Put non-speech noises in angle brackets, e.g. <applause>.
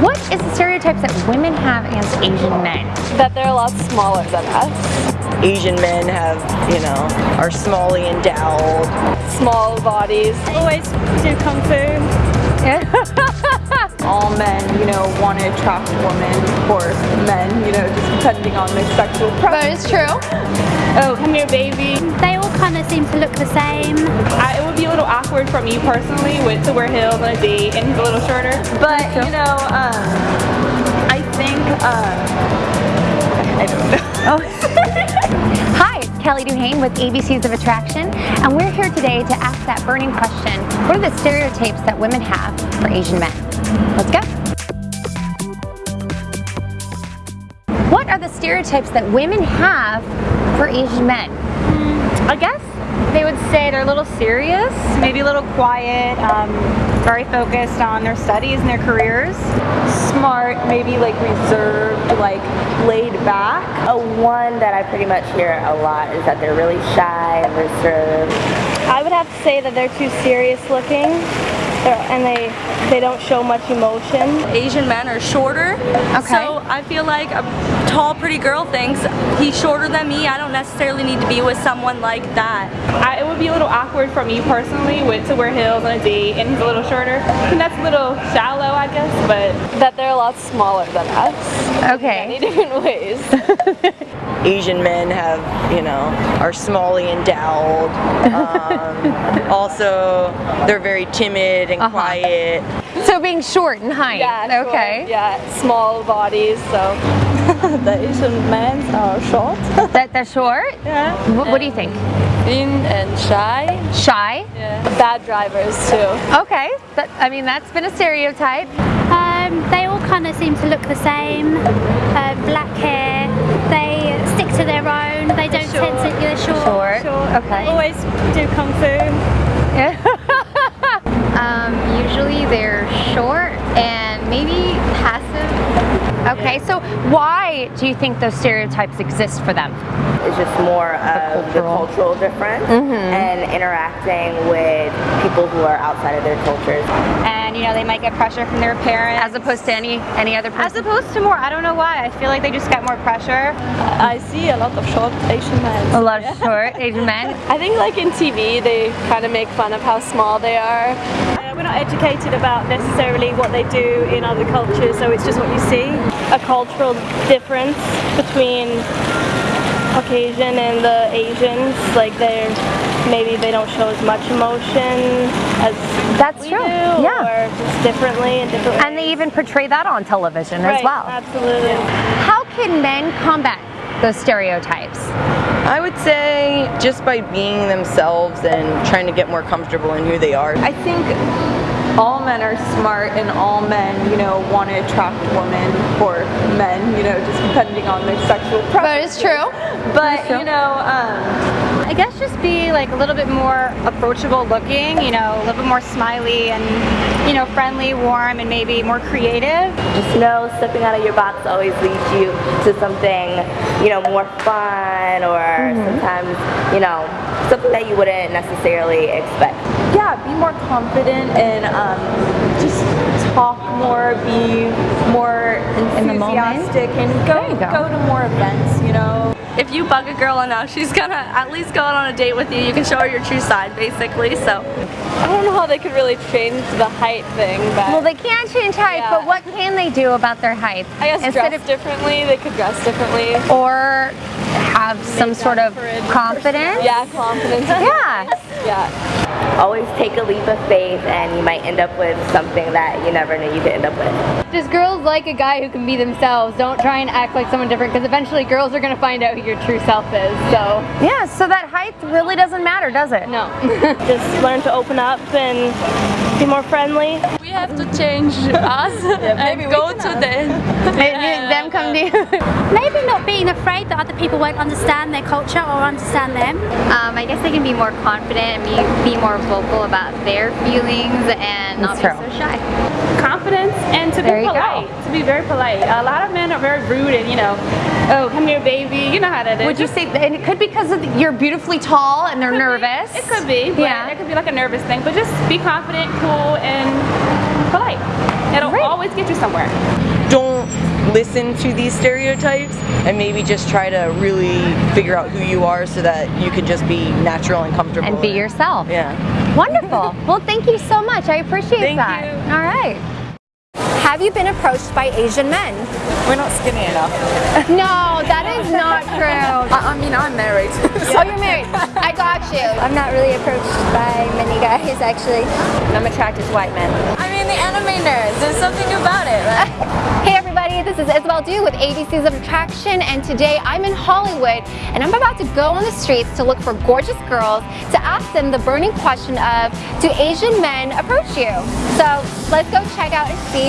What is the stereotypes that women have against Asian men? That they're a lot smaller than us. Asian men have, you know, are smallly endowed. Small bodies. Always do kung fu. Yeah. <laughs> all men, you know, want to attract women or men, you know, just depending on their sexual preference. That is true. Oh, come here, baby. They all kind of seem to look the same. I, it would be a little awkward for me personally with to wear heels on a date and he's a little shorter. But, you know, um, I think, uh, I don't know. <laughs> Oh. <laughs> Hi, it's Kelly Duhane with ABCs of Attraction, and we're here today to ask that burning question, what are the stereotypes that women have for Asian men? Let's go. What are the stereotypes that women have for Asian men? I guess they would say they're a little serious, maybe a little quiet, um, very focused on their studies and their careers. Smart, maybe like reserved, like laid back. A one that I pretty much hear a lot is that they're really shy and reserved. I would have to say that they're too serious looking. They're, and they they don't show much emotion. Asian men are shorter. Okay. So I feel like a tall, pretty girl thinks he's shorter than me. I don't necessarily need to be with someone like that. I, it would be a little awkward for me personally with to wear heels on a date and he's a little shorter. And that's a little shallow, I guess, but That they're a lot smaller than us. Okay. Many different ways. <laughs> Asian men have, you know, are smallly endowed. <laughs> Um, also, they're very timid and Uh-huh. quiet. So being short in height. Yeah, okay. short, yeah, small bodies, so. <laughs> the Asian men are short. <laughs> That they're short? Yeah. What, what do you think? Thin and shy. Shy? Yeah. Bad drivers too. Okay. That, I mean, that's been a stereotype. Um, they all kind of seem to look the same. Uh, black hair. They stick to their own. They don't tend to. They're short. Short. Okay. Always do kung fu. Um, usually they're short and maybe passive. Okay, so why do you think those stereotypes exist for them? It's just more of the cultural. cultural difference mm-hmm. and interacting with people who are outside of their cultures. And you know, they might get pressure from their parents. As opposed to any any other As opposed to more, I don't know why. I feel like they just get more pressure. I see a lot of short Asian men. A lot of short Asian men. <laughs> I think like in TV they kind of make fun of how small they are. We're not educated about necessarily what they do in other cultures, so it's just what you see. A cultural difference between Caucasian and the Asians, like they're maybe they don't show as much emotion as That's true. do, Yeah. or just differently and different. And they even portray that on television right, as well. Absolutely. How can men combat those stereotypes? I would say just by being themselves and trying to get more comfortable in who they are. I think all men are smart and all men, you know, want to attract women or men, you know, just depending on their sexual preference. That is true. But, you know, um, I guess just be like a little bit more approachable looking, you know, a little bit more smiley and, you know, friendly, warm, and maybe more creative. Just know stepping out of your box always leads you to something, you know, more fun or sometimes, you know, something that you wouldn't necessarily expect. Yeah, be more confident and um, just talk more, be more In the moment? enthusiastic and go, go. go to more events, you know. If you bug a girl enough, she's gonna at least go out on a date with you. You can show her your true side, basically. So. I don't know how they could really change the height thing, but Well, they can't change height, Yeah. but what can they do about their height? I guess Instead dress of differently. They could dress differently. or have some sort of for a new confidence. Yeah, confidence. Yeah. yeah. Always take a leap of faith and you might end up with something that you never knew you could end up with. Just girls like a guy who can be themselves. Don't try and act like someone different because eventually girls are going to find out who your true self is. So, Yeah, so that height really doesn't matter, does it? no. <laughs> Just learn to open up and be more friendly. We have to change us <laughs> and go to them. Them come <laughs> you. Maybe not being afraid that other people won't understand their culture or understand them. Um, I guess they can be more confident and be, be more vocal about their feelings and not That's be true. so shy. confidence and to There be you go. polite. To be very polite. A lot of men are very rude and you know, oh come here baby, you know how that is. Would you say, and it could be because of the- you're beautifully tall and they're Could be. nervous. It could be, but Yeah. it could be like a nervous thing. But just be confident, cool, and polite. It'll always get you somewhere. Don't listen to these stereotypes and maybe just try to really figure out who you are so that you can just be natural and comfortable. And be yourself. Yeah. Wonderful. <laughs> well, thank you so much. I appreciate Thank that. you. All right. Have you been approached by Asian men? We're not skinny enough. <laughs> No, that is not true. I, I mean, I'm married. Oh, you're married. I got you. I'm not really approached by many guys actually. I'm attracted to white men. I mean the anime nerds, there's something about it. Right? <laughs> Hey everybody, this is Isabel Du with ABCs of Attraction and today I'm in Hollywood and I'm about to go on the streets to look for gorgeous girls to ask them the burning question of do Asian men approach you? So let's go check out and see